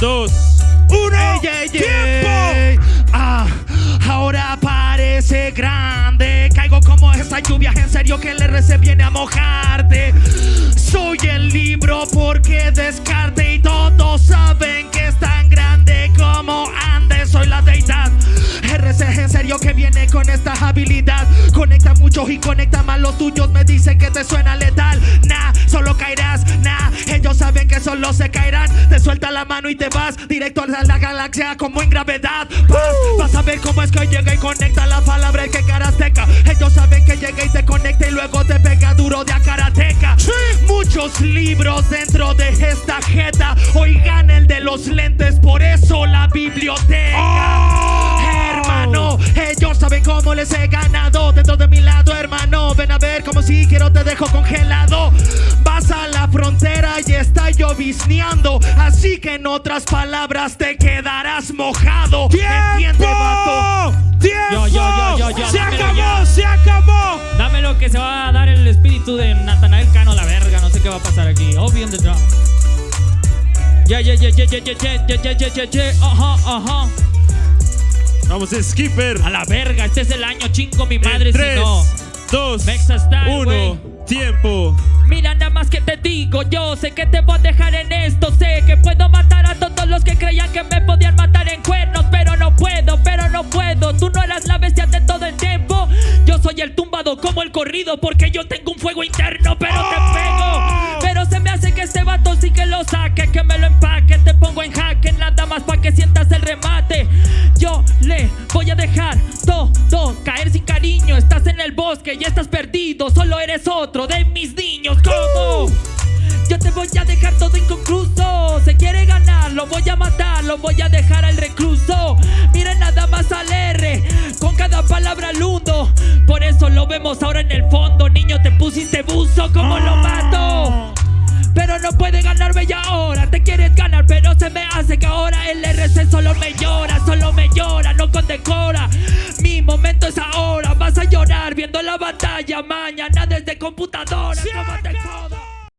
dos, uno. Ey, ey, ¡Tiempo! Ah, ahora parece grande. Caigo como esa lluvia, en serio que el RC viene a mojarte. Soy el libro porque descarte y todos saben que es tan grande como Andes. Soy la deidad. RC en serio que viene con esta habilidad. Conecta muchos y conecta más los tuyos. Me dicen que te suena letal. Nah, solo caerás. Nah, solo se caerán. Te suelta la mano y te vas directo a la galaxia como en gravedad. Vas, vas a ver cómo es que llega y conecta la palabra el que karateca. Ellos saben que llega y te conecta y luego te pega duro de a karateca. Muchos libros dentro de esta jeta. Oigan el de los lentes, por eso la biblioteca. Hermano, ellos saben cómo les he ganado dentro de mi lado, hermano. Ven a ver como si quiero te dejo congelado. Llovizneando. Así que en otras palabras te quedarás mojado. ¿Entiende, vato? ¡Tiempo! ¡Tiempo! Yo, yo, yo, yo, ¡Se acabó! ya. ¡Se acabó! Dame lo que se va a dar el espíritu de Natanael Cano, la verga. No sé qué va a pasar aquí. Obvio the drum. Ya, ya, ya, ya, ya, ya, ya, ya, ya, ya, ya, ya. Ajá, ajá. Vamos, Skipper. A la verga, este es el año chingo mi madre En si tres, no. dos, Mexa Style, uno. güey. Tiempo. Mira nada más que te digo, yo sé que te soy el tumbado como el corrido porque yo tengo un fuego interno, pero te pego, pero se me hace que este vato sí que lo saque, que me lo empaque, te pongo en jaque, nada más para que sientas el remate, yo le voy a dejar todo caer sin cariño, estás en el bosque y estás perdido, solo eres otro de mis niños, ¿cómo? Yo te voy a dejar todo inconcluso. Se quiere ganar, lo voy a matar, lo voy a dejar al recluso. Como lo mato? Pero no puede ganarme ya ahora. Te quieres ganar, pero se me hace que ahora el RC solo me llora, solo me llora, no condecora. Mi momento es ahora. Vas a llorar viendo la batalla mañana desde computadora. ¡Se ¿Cómo te